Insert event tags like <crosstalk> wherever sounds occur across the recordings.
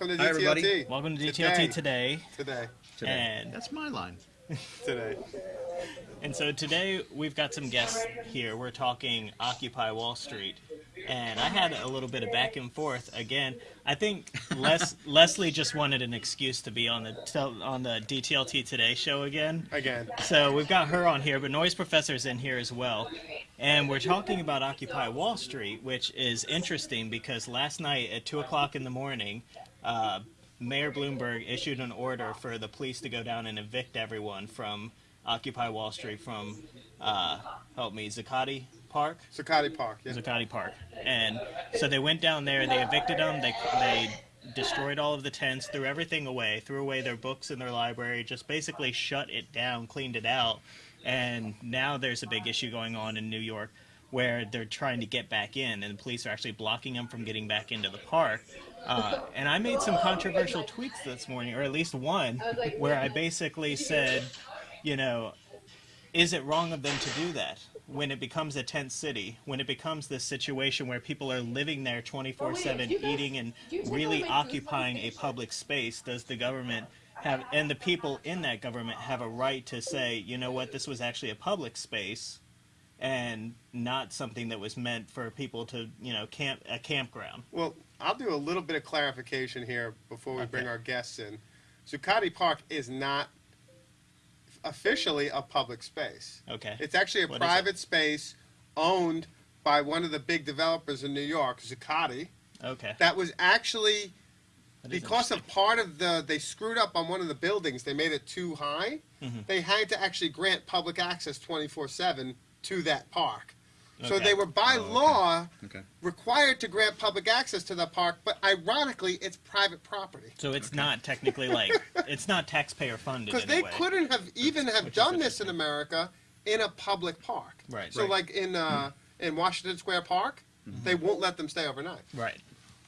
welcome to Hi, everybody. DTLT. Welcome to Today. DTLT today. Today, today. And- That's my line. today. And so today we've got some guests here. We're talking Occupy Wall Street. And I had a little bit of back and forth. Again, I think Les- <laughs> Leslie just wanted an excuse to be on the on the DTLT Today show again. Again. So we've got her on here, but Noise Professor's in here as well. And we're talking about Occupy Wall Street, which is interesting because last night at 2 o'clock in the morning, uh, Mayor Bloomberg issued an order for the police to go down and evict everyone from Occupy Wall Street from, uh, help me, Zuccotti Park? Zuccotti Park. Yeah. Zuccotti Park. And so they went down there, they evicted them, they, they destroyed all of the tents, threw everything away, threw away their books in their library, just basically shut it down, cleaned it out. And now there's a big issue going on in New York where they're trying to get back in, and the police are actually blocking them from getting back into the park. Uh, and I made some controversial tweets this morning, or at least one, where I basically <laughs> said, you know, is it wrong of them to do that when it becomes a tent city when it becomes this situation where people are living there 24/7 eating and really occupying a public space? Does the government have and the people in that government have a right to say you know what this was actually a public space and not something that was meant for people to you know camp a campground? Well, I'll do a little bit of clarification here before we bring our guests in. Zuccotti Park is not officially a public space. okay It's actually a What private space owned by one of the big developers in New York, Zuccotti. okay That was actually That because of part of the they screwed up on one of the buildings they made it too high Mhm. they had to actually grant public access 24-7 to that park so Okay. they were by Oh, okay. law Okay. required to grant public access to the park but ironically it's private property so it's not technically <laughs> like it's not taxpayer funded because in they a way. couldn't have even have which is done this in america in a public park Right. so Right. like in uh, in washington square park they won't let them stay overnight right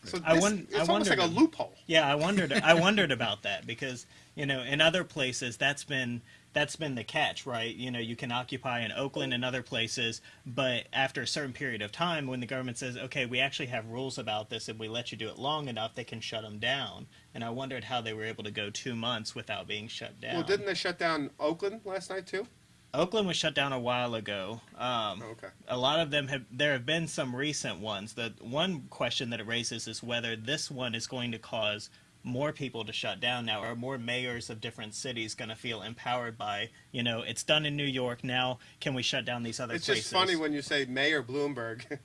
so I this, won- it's I almost like a wondered- loophole Yeah, I wondered. I wondered about that because you know, in other places, that's been that's been the catch, right? You know, you can occupy in Oakland and other places, but after a certain period of time, when the government says, "Okay, we actually have rules about this, and we let you do it long enough," they can shut them down. And I wondered how they were able to go two months without being shut down. well didn't they shut down oakland last night too Oakland was shut down a while ago. Um, okay a lot of them have there have been some recent ones the one question that it raises is whether this one is going to cause more people to shut down now or more mayors of different cities going to feel empowered by you know it's done in new york now can we shut down these other It's places just funny when you say Mayor Bloomberg. <laughs>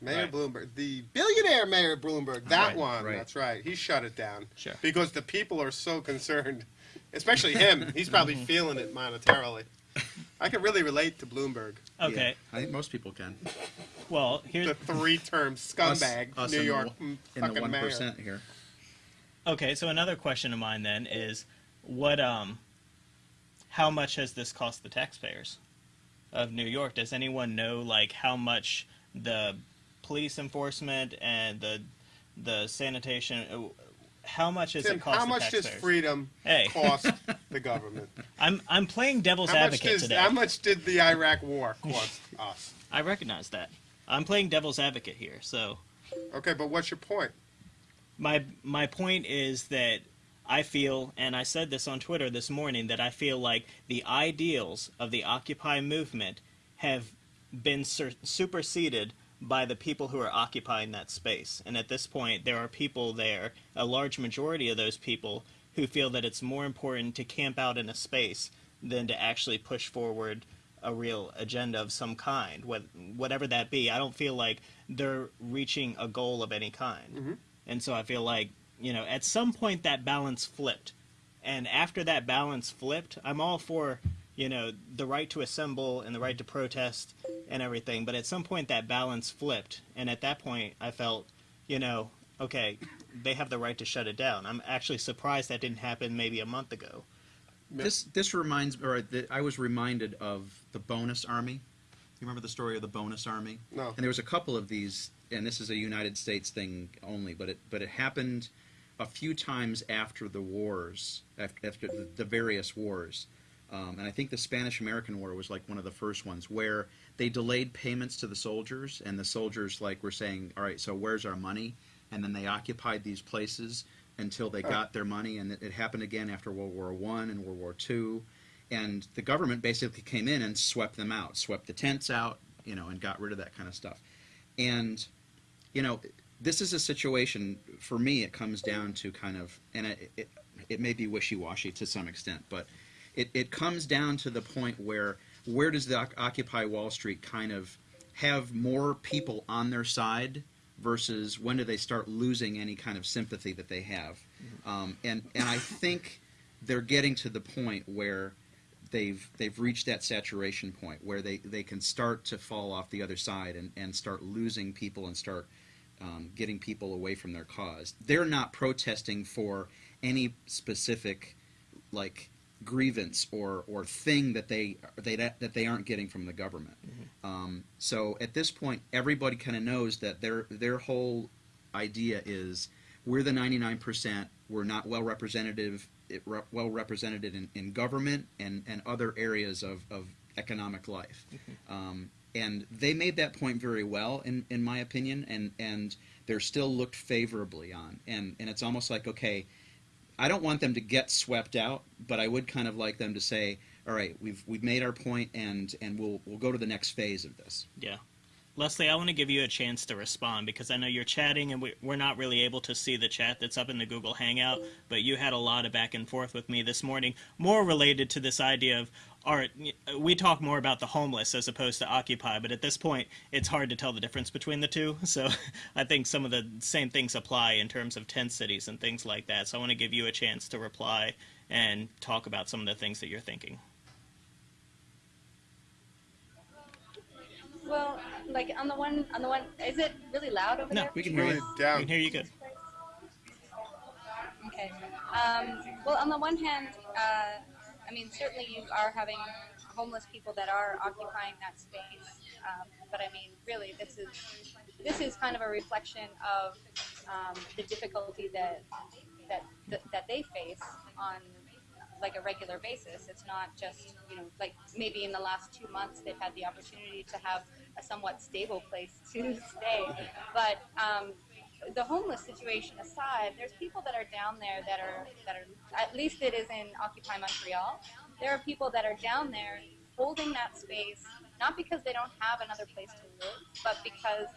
Mayor Right. Bloomberg, the billionaire Mayor Bloomberg, that Right, one. right. That's right. He shut it down. Sure. Because the people are so concerned, especially him. He's probably Mm-hmm. feeling it monetarily. I can really relate to Bloomberg, okay Yeah, I think most people can. well here's the three-term scumbag Us- us New in the York one- mm, In the one mayor. here. Okay so another question of mine then is what um how much has this cost the taxpayers of New York? Does anyone know like how much the police enforcement and the the sanitation uh, how much has Tim, it cost how the much does freedom Hey. cost <laughs> the government? I'm I'm playing devil's How advocate does, today. how much did the Iraq War cost us? I recognize that. I'm playing devil's advocate here. So Okay, but what's your point? My my point is that I feel, and I said this on Twitter this morning, that I feel like the ideals of the Occupy movement have been superseded by the people who are occupying that space. And at this point, there are people there, a large majority of those people, who feel that it's more important to camp out in a space than to actually push forward a real agenda of some kind, whatever that be. I don't feel like they're reaching a goal of any kind. Mm-hmm. And so I feel like, you know, at some point that balance flipped. And after that balance flipped, I'm all for, you know, the right to assemble and the right to protest and everything. But at some point that balance flipped. And at that point, I felt, you know, okay, they have the right to shut it down. I'm actually surprised that didn't happen maybe a month ago. This this reminds, or the, I was reminded of the Bonus Army. You remember the story of the Bonus Army? No. And there was a couple of these, and this is a United States thing only, but it but it happened a few times after the wars, after, after the, various wars. Um, and I think the Spanish American War was like one of the first ones where they delayed payments to the soldiers, and the soldiers like were saying, "All right, so where's our money?" And then they occupied these places until they got their money, and it, it happened again after World War One and World War Two, and the government basically came in and swept them out, swept the tents out, you know, and got rid of that kind of stuff. And you know, this is a situation for me. It comes down to kind of, and it it, it may be wishy washy to some extent, but it, it comes down to the point where where does the Occupy Wall Street kind of have more people on their side versus when do they start losing any kind of sympathy that they have? Um, and and I think they're getting to the point where they've they've reached that saturation point where they, they can start to fall off the other side and, and start losing people and start um, getting people away from their cause. They're not protesting for any specific like grievance or, or thing that they they that they aren't getting from the government. Um, so at this point, everybody kind of knows that their their whole idea is we're the 99%. We're not well representative well represented in, in government and, and other areas of, of economic life. Um, and they made that point very well, in, in my opinion, and, and they're still looked favorably on. And, and it's almost like, okay, I don't want them to get swept out, but I would kind of like them to say, all right, we've, we've made our point and, and we'll, we'll go to the next phase of this. Yeah. Leslie, I want to give you a chance to respond because I know you're chatting and we, we're not really able to see the chat that's up in the Google Hangout, but you had a lot of back and forth with me this morning, more related to this idea of art. We talk more about the homeless as opposed to Occupy, but at this point, it's hard to tell the difference between the two. <laughs> So I think some of the same things apply in terms of tent cities and things like that. So I want to give you a chance to reply and talk about some of the things that you're thinking. Well, like on the one, on the one, is it really loud over No, there? we can hear Really you. down. We can hear you good. Okay. Um, well, on the one hand, uh, I mean, certainly you are having homeless people that are occupying that space, um, but I mean, really, this is this is kind of a reflection of um, the difficulty that that that, they face on like a regular basis. It's not just you know like maybe in the last two months they've had the opportunity to have a somewhat stable place to <laughs> stay, but um, the homeless situation aside, there's people that are down there that are that are at least it is in Occupy Montreal. There are people that are down there holding that space not because they don't have another place to live, but because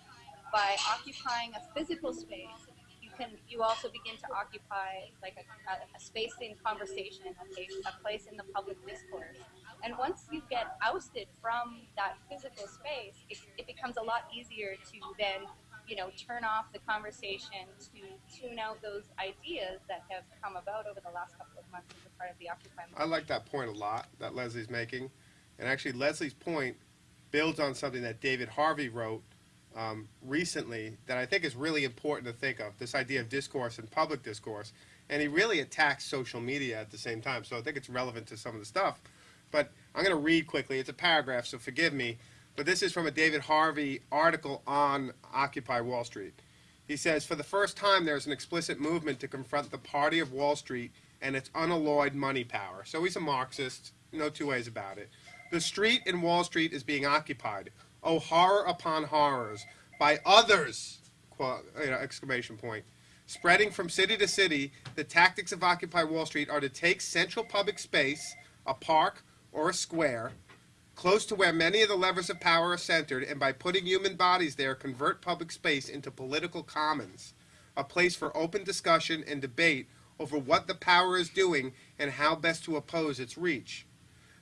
by occupying a physical space, you can you also begin to occupy like a, a, a space in conversation, a place, a place in the public discourse. And once you get ousted from that physical space, it, it becomes a lot easier to then you know, turn off the conversation to tune out those ideas that have come about over the last couple of months as a part of the Occupy movement. I like that point a lot that Leslie's making. And actually, Leslie's point builds on something that David Harvey wrote um, recently that I think is really important to think of this idea of discourse and public discourse. And he really attacks social media at the same time. So I think it's relevant to some of the stuff. But I'm going to read quickly. It's a paragraph, so forgive me. But this is from a David Harvey article on Occupy Wall Street. He says, For the first time, there's an explicit movement to confront the party of Wall Street and its unalloyed money power. So he's a Marxist, no two ways about it. The street in Wall Street is being occupied. Oh, horror upon horrors. By others! Quote, you know, exclamation point. Spreading from city to city, the tactics of Occupy Wall Street are to take central public space, a park or a square, close to where many of the levers of power are centered, and by putting human bodies there, convert public space into political commons, a place for open discussion and debate over what the power is doing and how best to oppose its reach.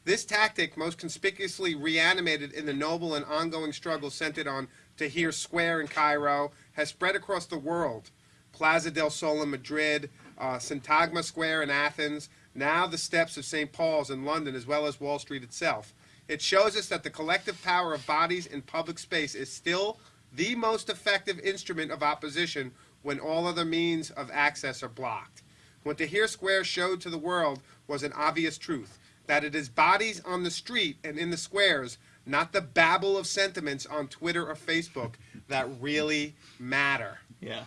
This tactic, most conspicuously reanimated in the noble and ongoing struggle centered on Tahrir Square in Cairo, has spread across the world. Plaza del Sol in Madrid, uh, Syntagma Square in Athens, now the steps of St. Paul's in London, as well as Wall Street itself. It shows us that the collective power of bodies in public space is still the most effective instrument of opposition when all other means of access are blocked. What the Tahrir Square showed to the world was an obvious truth that it is bodies on the street and in the squares, not the babble of sentiments on Twitter or Facebook, that really matter. Yeah.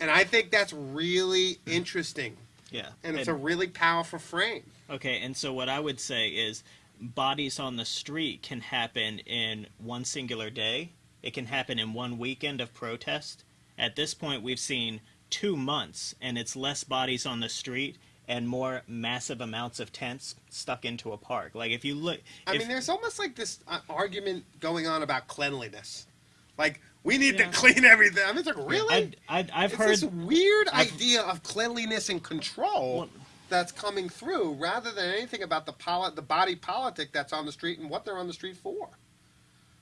And I think that's really interesting. Yeah. and it's a really powerful frame. Okay, and so what I would say is bodies on the street can happen in one singular day. It can happen in one weekend of protest. At this point, we've seen two months, and it's less bodies on the street and more massive amounts of tents stuck into a park. Like if you look, I if- mean, there's almost like this uh, argument going on about cleanliness. Like we need Yeah. to clean everything. I mean, it's like really. I've it's heard this weird I've- idea of cleanliness and control Well- that's coming through, rather than anything about the poli- the body politic that's on the street and what they're on the street for.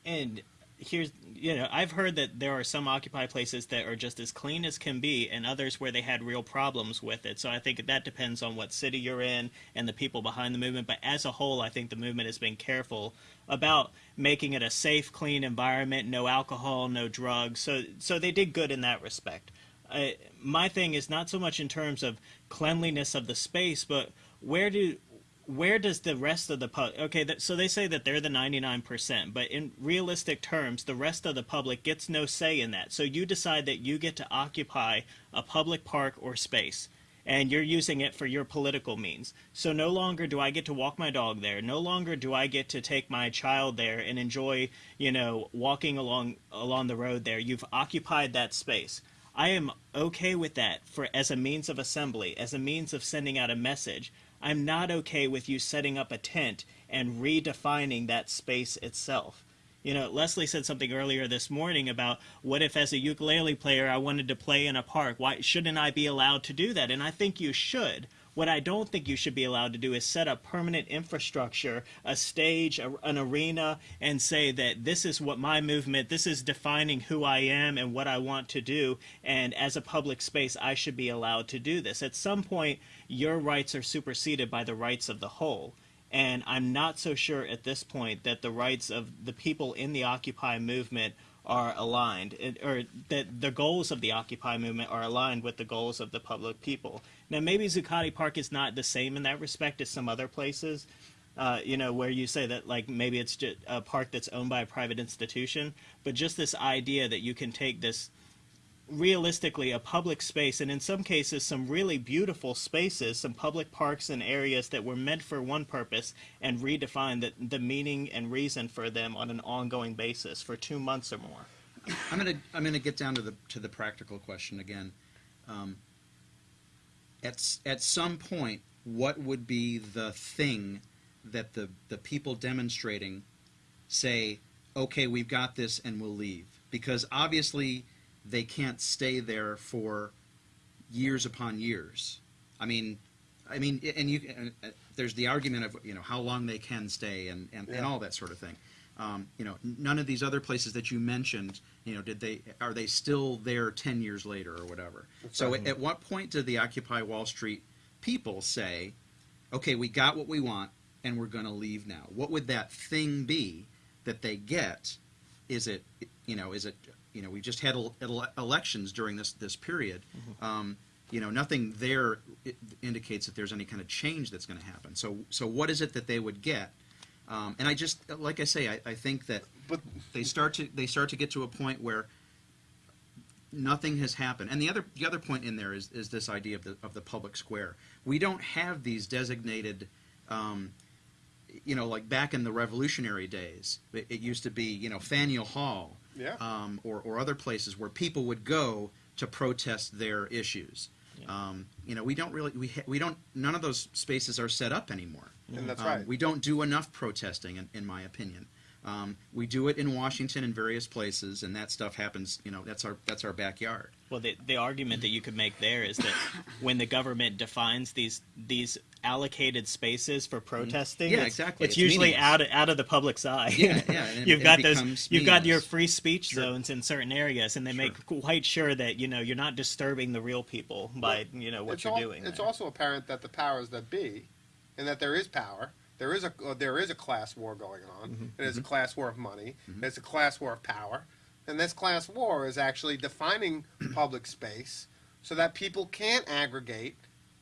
and here's you know i've heard that there are some occupy places that are just as clean as can be and others where they had real problems with it. So i think that depends on what city you're in and the people behind the movement. But as a whole i think the movement has been careful about making it a safe clean environment no alcohol no drugs. So so they did good in that respect uh, my thing is not so much in terms of cleanliness of the space but where do where does the rest of the public okay that, so they say that they're the 99% but in realistic terms the rest of the public gets no say in that. So you decide that you get to occupy a public park or space and you're using it for your political means. So no longer do i get to walk my dog there. No longer do i get to take my child there and enjoy you know walking along along the road there. You've occupied that space I am okay with that for as a means of assembly, as a means of sending out a message. I'm not okay with you setting up a tent and redefining that space itself. You know, Leslie said something earlier this morning about what if, as a ukulele player, I wanted to play in a park? Why shouldn't I be allowed to do that? And I think you should. What I don't think you should be allowed to do is set up permanent infrastructure, a stage, a, an arena, and say that this is what my movement, this is defining who I am and what I want to do. And as a public space, I should be allowed to do this. At some point, your rights are superseded by the rights of the whole. And I'm not so sure at this point that the rights of the people in the Occupy movement are aligned, or that the goals of the Occupy movement are aligned with the goals of the public people. Now, maybe Zuccotti Park is not the same in that respect as some other places, uh, you know, where you say that like maybe it's just a park that's owned by a private institution, but just this idea that you can take this realistically a public space and in some cases some really beautiful spaces some public parks and areas that were meant for one purpose and redefine the, the meaning and reason for them on an ongoing basis for two months or more I'm gonna I'm gonna get down to the to the practical question again. Um, at at some point, what would be the thing that the the people demonstrating say, okay, we've got this, and we'll leave? Because obviously, they can't stay there for years upon years. I mean, I mean, and you and, there's the argument of you know how long they can stay and and, and all that sort of thing. Um, you know, none of these other places that you mentioned, you know, did they are they still there ten years later or whatever? so at, at what point did the Occupy Wall Street people say, okay, we got what we want and we're going to leave now? What would that thing be that they get? Is it, you know, is it, you know, we just had ele- elections during this this period. Um, you know, nothing there indicates that there's any kind of change that's going to happen. So, so what is it that they would get? Um, and I just, like I say, I, I think that But they start to they start to get to a point where nothing has happened. And the other the other point in there is is this idea of the of the public square. We don't have these designated. Um, you know, like back in the Revolutionary days, it, it used to be, you know, Faneuil Hall, Yeah. um, or, or other places where people would go to protest their issues. Yeah. Um, you know, we don't really, we, ha- we don't, none of those spaces are set up anymore. and that's Um, right. We don't do enough protesting, in, in my opinion. Um, we do it in Washington and various places, and that stuff happens. You know, that's our that's our backyard. Well, the, the argument that you could make there is that <coughs> when the government defines these these allocated spaces for protesting, Yeah, it's, exactly. it's, It's usually meaningless. out of, out of the public's eye. Yeah, yeah, <laughs> it- you've it got those. becomes You've got your free speech Sure. zones in certain areas, and they make quite sure that you know you're not disturbing the real people by you know what you're al- doing. It's there. also apparent that the powers that be, and that there is power. There is a uh, there is a class war going on. Mm-hmm. and It's a class war of money. and It's a class war of power, and this class war is actually defining <clears throat> public space so that people can't aggregate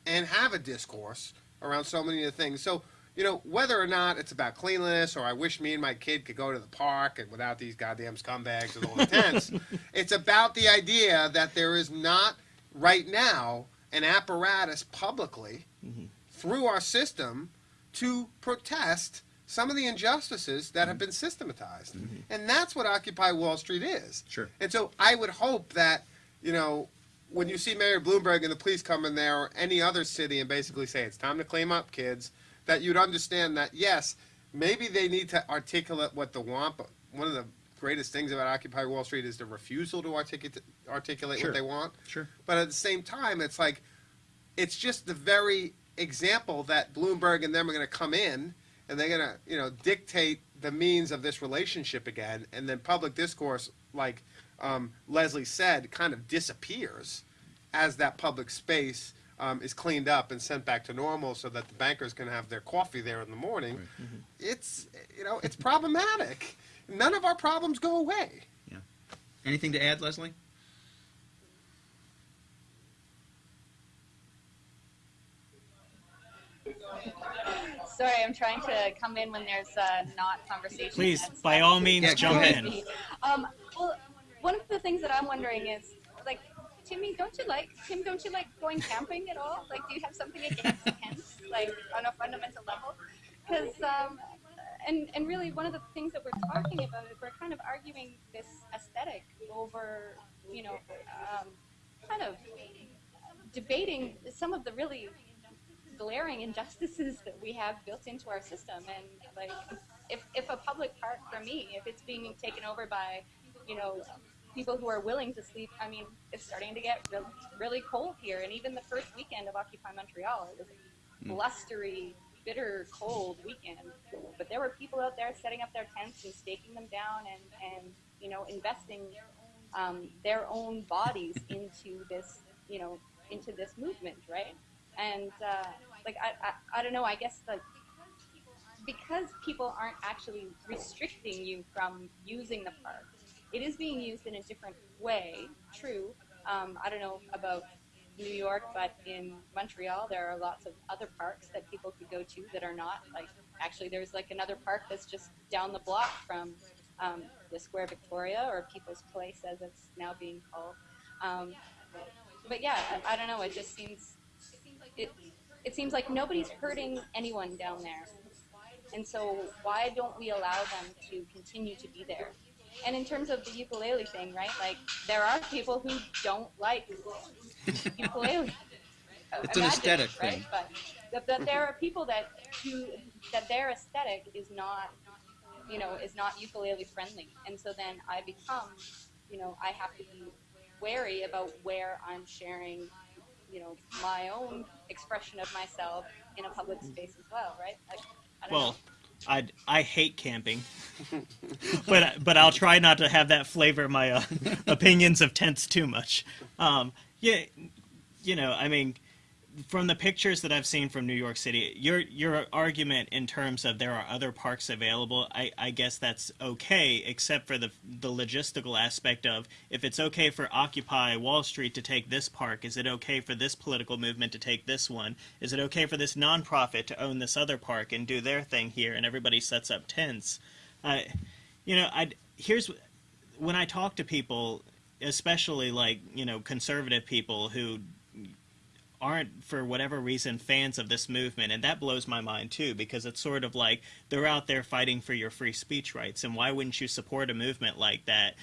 and have a discourse around so many of the things. So you know whether or not it's about cleanliness or I wish me and my kid could go to the park and without these goddamn scumbags with all the tents. <laughs> it's about the idea that there is not right now an apparatus publicly through our system to protest some of the injustices that have mm-hmm. been systematized. Mm-hmm. And that's what Occupy Wall Street is. Sure. And so I would hope that, you know, when you see Mayor Bloomberg and the police come in there or any other city and basically say it's time to clean up, kids, that you'd understand that yes, maybe they need to articulate what they want, but one of the greatest things about Occupy Wall Street is the refusal to articulate articulate Sure. what they want. Sure. But at the same time, it's like it's just the very example that Bloomberg and them are going to come in and they're going to, you know, dictate the means of this relationship again, and then public discourse, like um, Leslie said, kind of disappears as that public space um, is cleaned up and sent back to normal, so that the bankers can have their coffee there in the morning. It's, you know, it's problematic. None of our problems go away. Yeah. Anything to add, Leslie? Sorry, I'm trying to come in when there's uh, not conversation. Please, That's by all means, jump go in. Um, well, one of the things that I'm wondering is, like, Timmy, don't you like Tim? Don't you like going camping at all? Like, do you have something against <laughs> tents, like on a fundamental level? Because, um, and and really, one of the things that we're talking about is we're kind of arguing this aesthetic over, you know, um, kind of debating some of the really glaring injustices that we have built into our system. And like, if if a public park for me, if it's being taken over by, you know, people who are willing to sleep, I mean, it's starting to get really, really cold here. And even the first weekend of Occupy Montreal, it was a blustery, bitter, cold weekend. But there were people out there setting up their tents and staking them down and and you know investing um, their own bodies <laughs> into this, you know, into this movement, right? And uh, like I, I, I don't know. I guess the because people aren't actually restricting you from using the park, it is being used in a different way. True. Um, I don't know about New York, but in Montreal, there are lots of other parks that people could go to that are not like. Actually, there's like another park that's just down the block from um, the Square Victoria or People's Place, as it's now being called. Um, but yeah, I, I don't know. It just seems it. It seems like nobody's hurting anyone down there, and so why don't we allow them to continue to be there? And in terms of the ukulele thing, right? Like there are people who don't like <laughs> ukulele. It's an aesthetic right? thing. But that, that there are people that who that their aesthetic is not, you know, is not ukulele friendly, and so then I become, you know, I have to be wary about where I'm sharing, you know, my own expression of myself in a public space as well, right? Like, I know. Well, I I hate camping, <laughs> but but I'll try not to have that flavor my uh, <laughs> opinions of tents too much. Um, yeah, you know, I mean, from the pictures that I've seen from New York City, your your argument in terms of there are other parks available, I, I guess that's okay, except for the the logistical aspect of if it's okay for Occupy Wall Street to take this park, is it okay for this political movement to take this one? Is it okay for this nonprofit to own this other park and do their thing here, and everybody sets up tents? I, you know, I here's when I talk to people, especially like you know conservative people who aren't for whatever reason fans of this movement and that blows my mind too because it's sort of like they're out there fighting for your free speech rights and why wouldn't you support a movement like that?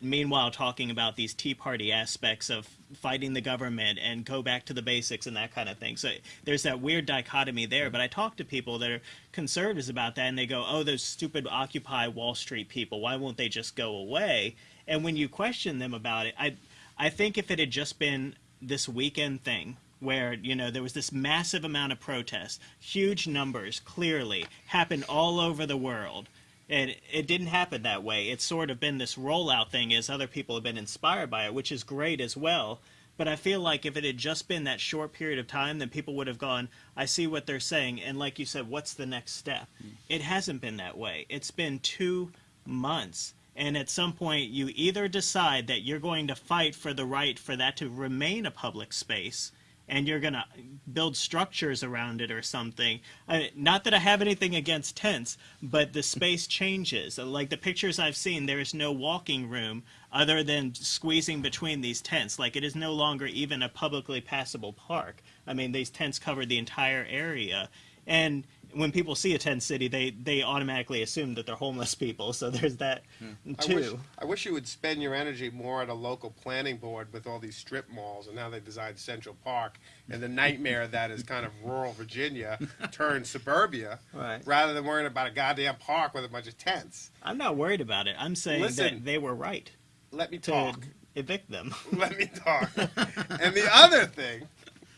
Meanwhile talking about these tea party aspects of fighting the government and go back to the basics and that kind of thing. So there's that weird dichotomy there but i talk to people that are conservatives about that and they go oh those stupid occupy wall street people why won't they just go away? And when you question them about it i i think if it had just been this weekend thing where you know there was this massive amount of protest huge numbers clearly happened all over the world. And it didn't happen that way. It's sort of been this rollout thing as other people have been inspired by it which is great as well. But i feel like if it had just been that short period of time then people would have gone i see what they're saying and like you said what's the next step? Mm. It hasn't been that way. It's been two months. And at some point you either decide that you're going to fight for the right for that to remain a public space and you're gonna build structures around it or something. I, not that I have anything against tents, but the space changes. Like the pictures I've seen, there is no walking room other than squeezing between these tents. Like it is no longer even a publicly passable park. I mean, these tents cover the entire area, and when people see a tent city, they they automatically assume that they're homeless people. So there's that hmm. I too. wish, I wish you would spend your energy more at a local planning board with all these strip malls and how they designed Central Park and the nightmare <laughs> that is kind of rural Virginia turned suburbia, Right. rather than worrying about a goddamn park with a bunch of tents. I'm not worried about it. I'm saying Listen. that they were right Let me talk. evict them. Let me <laughs> talk. and the other thing,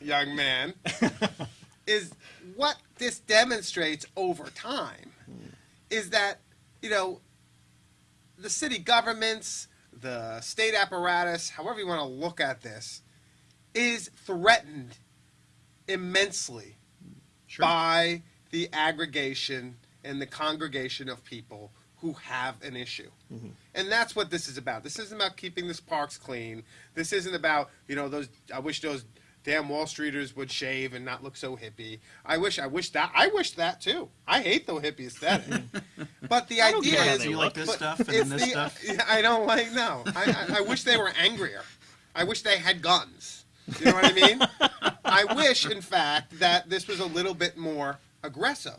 young man, <laughs> is what this demonstrates over time is that, you know, the city governments, the state apparatus, however you want to look at this, is threatened immensely Sure. by the aggregation and the congregation of people who have an issue. Mm-hmm. And that's what this is about. This isn't about keeping this parks clean. This isn't about, you know, those I wish those damn Wall Streeters would shave and not look so hippie. I wish I wish that I wish that too. I hate the hippie aesthetic. <laughs> but the idea is you like this stuff and then this the- stuff. <laughs> I don't like no. I, I, I wish they were angrier. I wish they had guns. You know what I mean? <laughs> I wish, in fact, that this was a little bit more aggressive.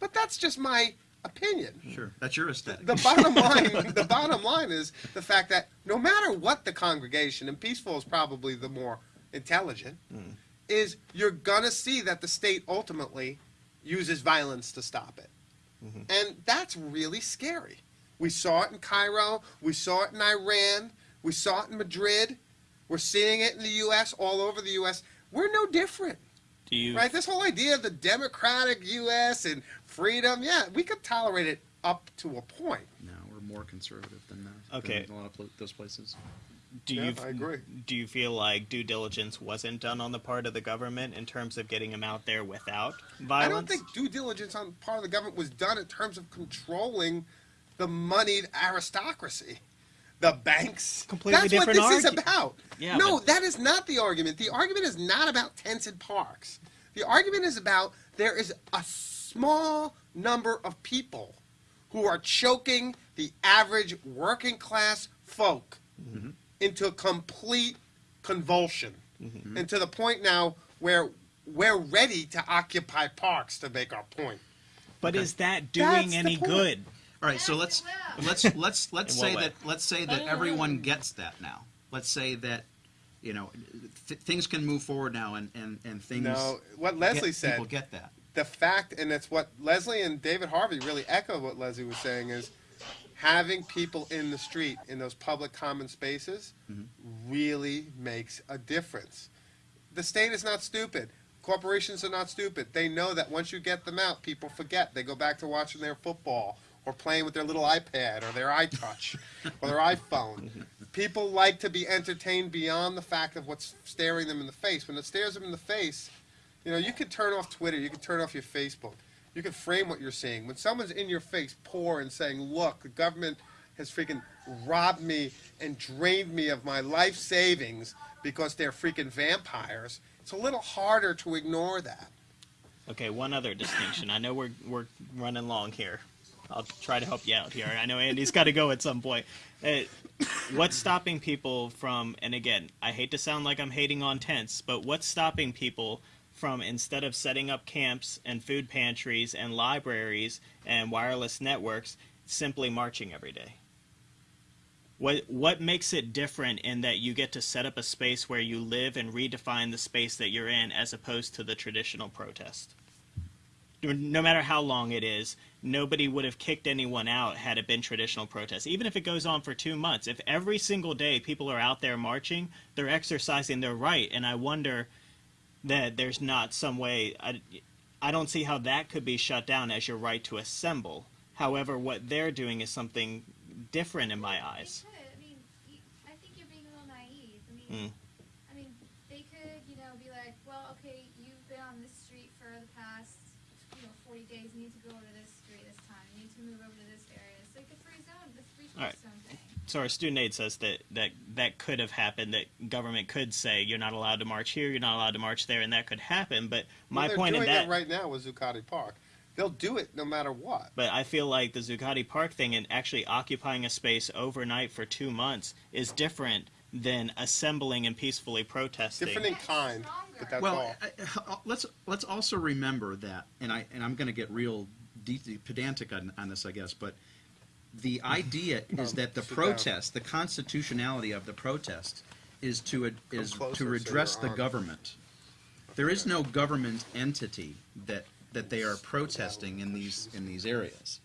But that's just my opinion. Sure, that's your aesthetic. The bottom line, the bottom line is the fact that no matter what the congregation, and peaceful is probably the more intelligent, mm. is you're gonna see that the state ultimately uses violence to stop it, mm-hmm. and that's really scary. We saw it in Cairo, we saw it in Iran, we saw it in Madrid, we're seeing it in the U.S. all over the U.S. We're no different. Do you Right? This whole idea of the democratic U.S. and freedom, yeah, we could tolerate it up to a point. no, we're more conservative than that. Okay. than a lot of pl- those places. Do Yeah, you I agree. do you feel like due diligence wasn't done on the part of the government in terms of getting them out there without violence? I don't think due diligence on the part of the government was done in terms of controlling the moneyed aristocracy. The banks. Completely That's what different this is about. Yeah, no, but- that is not the argument. The argument is not about tents and parks. The argument is about there is a small number of people who are choking the average working class folk mm-hmm. Into a complete convulsion. Mm-hmm. And to the point now where we're ready to occupy parks to make our point. But is that doing That's any good? All right, so let's let's let's let's say way? that let's say that everyone gets that now. Let's say that you know th- things can move forward now, and and and things. No, what Leslie get, said, people get that. the fact, and it's what Leslie and David Harvey really echo what Leslie was saying is having people in the street in those public common spaces mm-hmm. really makes a difference. The state is not stupid. Corporations are not stupid. They know that once you get them out, people forget. They go back to watching their football or playing with their little iPad or their iTouch <laughs> or their iPhone. People like to be entertained beyond the fact of what's staring them in the face. When it stares them in the face, you know, you can turn off Twitter, you can turn off your Facebook, you can frame what you're seeing. When someone's in your face, poor and saying, "Look, the government has freaking robbed me and drained me of my life savings because they're freaking vampires," it's a little harder to ignore that. Okay, one other distinction. I know we're we're running long here. I'll try to help you out here. I know Andy's got to go at some point. Uh, what's stopping people from? And again, I hate to sound like I'm hating on tents, but what's stopping people from instead of setting up camps and food pantries and libraries and wireless networks, simply marching every day? What what makes it different in that you get to set up a space where you live and redefine the space that you're in as opposed to the traditional protest? no matter how long it is, nobody would have kicked anyone out had it been traditional protests. Even if it goes on for two months, if every single day people are out there marching, they're exercising their right. And I wonder that there's not some way. I, I don't see how that could be shut down as your right to assemble. However, what they're doing is something different in my eyes. They could. I mean, I think you're being a little naive. I mean, Mm. I mean, they could, you know, be like, well, okay, you've been on this street for the past, you know, 40 days. You need to go over to this street this time. You need to move over to this area. It's like the free zone, the free All right. Speech so our student aid says that, that that could have happened. That government could say you're not allowed to march here, you're not allowed to march there, and that could happen. But my Well, they're point in that, it right now was Zuccotti Park. They'll do it no matter what. but I feel like the Zuccotti Park thing and actually occupying a space overnight for two months is different than assembling and peacefully protesting. Different in kind, but that's well, all. I- I- uh, let's let's also remember that, and I and I'm going to get real de- pedantic on, on this, I guess, but the <laughs> idea is that the protest, the constitutionality of the protest, is to is to redress the government. There is no government entity that that they are protesting in these in these areas,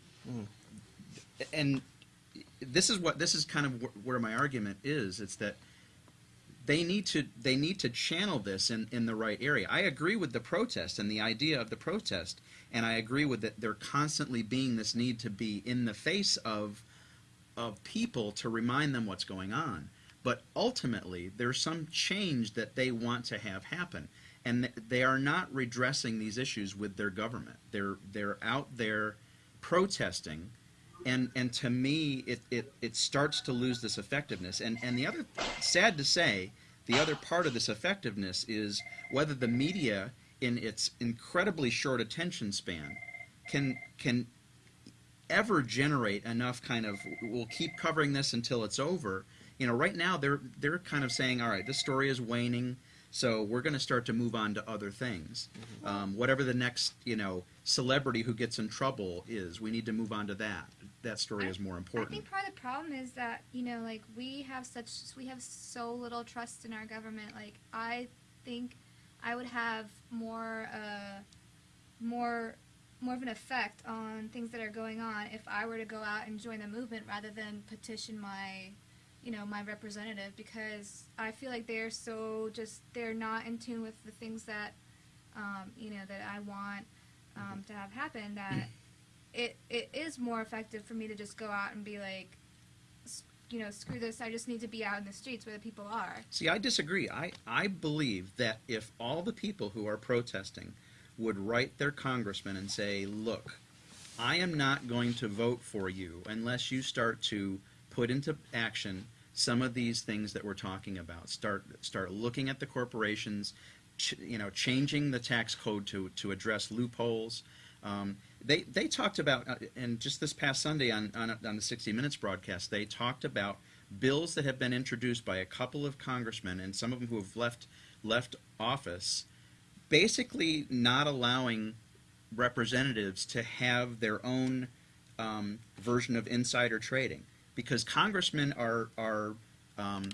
and this is what this is kind of wh- where my argument is. It's that they need to they need to channel this in, in the right area. I agree with the protest and the idea of the protest, and I agree with that there constantly being this need to be in the face of of people to remind them what's going on. But ultimately, there's some change that they want to have happen, and they are not redressing these issues with their government. They're they're out there protesting and and to me it, it it starts to lose this effectiveness. And and the other sad to say the other part of this effectiveness is whether the media in its incredibly short attention span can can ever generate enough kind of we'll keep covering this until it's over. You know right now they're they're kind of saying all right this story is waning so we're going to start to move on to other things. Um, whatever the next you know celebrity who gets in trouble is we need to move on to that that story I- is more important. I think part of the problem is that you know, like we have such we have so little trust in our government. Like I think I would have more uh, more more of an effect on things that are going on if I were to go out and join the movement rather than petition my you know my representative because I feel like they're so just they're not in tune with the things that um, you know that I want um, to have happen that it it is more effective for me to just go out and be like you know screw this I just need to be out in the streets where the people are See, I disagree. I, I believe that if all the people who are protesting would write their congressman and say, look, I am not going to vote for you unless you start to put into action some of these things that we're talking about. Start start looking at the corporations, you know, changing the tax code to, to address loopholes. Um, they they talked about, uh, and just this past Sunday on, on on the 60 Minutes broadcast, they talked about bills that have been introduced by a couple of congressmen and some of them who have left left office, basically not allowing representatives to have their own um, version of insider trading because congressmen are are um,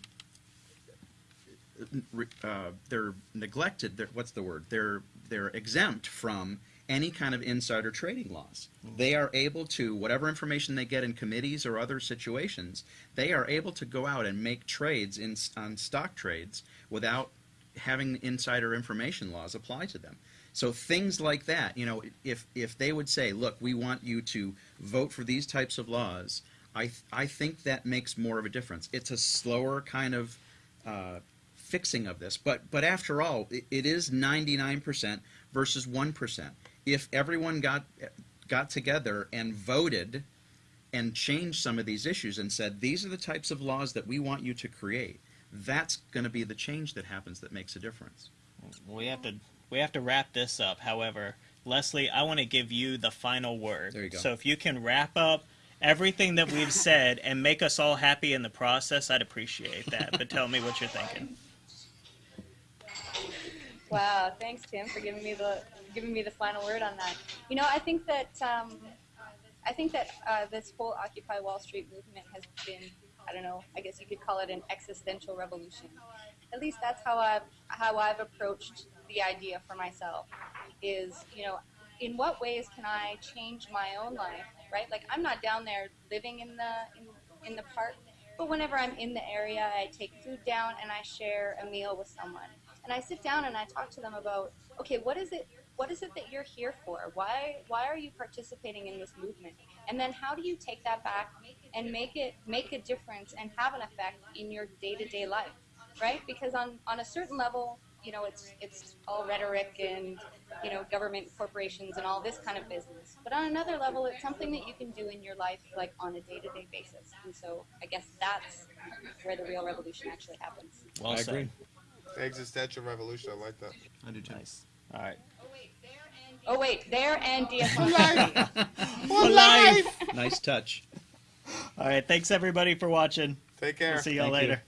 uh, they're neglected. They're, what's the word? They're they're exempt from any kind of insider trading laws. They are able to whatever information they get in committees or other situations. They are able to go out and make trades in on stock trades without having insider information laws apply to them. So things like that, you know, if if they would say, "Look, we want you to vote for these types of laws," I th- I think that makes more of a difference. It's a slower kind of uh, fixing of this, but but after all, it, it is ninety nine percent versus one percent. If everyone got got together and voted and changed some of these issues and said, "These are the types of laws that we want you to create," that's going to be the change that happens that makes a difference. We have to we have to wrap this up. However, Leslie, I want to give you the final word. There you go. So if you can wrap up everything that we've <laughs> said and make us all happy in the process, I'd appreciate that. But tell me what you're thinking. Wow, thanks Tim for giving me the giving me the final word on that. You know, I think that um, I think that uh, this whole Occupy Wall Street movement has been, I don't know, I guess you could call it an existential revolution. At least that's how I've how I've approached the idea for myself. Is you know, in what ways can I change my own life? Right, like I'm not down there living in the in, in the park, but whenever I'm in the area, I take food down and I share a meal with someone and I sit down and I talk to them about, okay, what is it? What is it that you're here for? Why why are you participating in this movement? And then how do you take that back and make it make a difference and have an effect in your day to day life, right? Because on on a certain level, you know, it's it's all rhetoric and you know, government corporations and all this kind of business. But on another level, it's something that you can do in your life, like on a day-to-day basis. And so, I guess that's where the real revolution actually happens. Well I agree. Existential revolution. I like that. I do too. Nice. All right. Oh wait, there and DSL. Alive. <laughs> nice touch. All right. Thanks everybody for watching. Take care. We'll see y'all Thank you. later.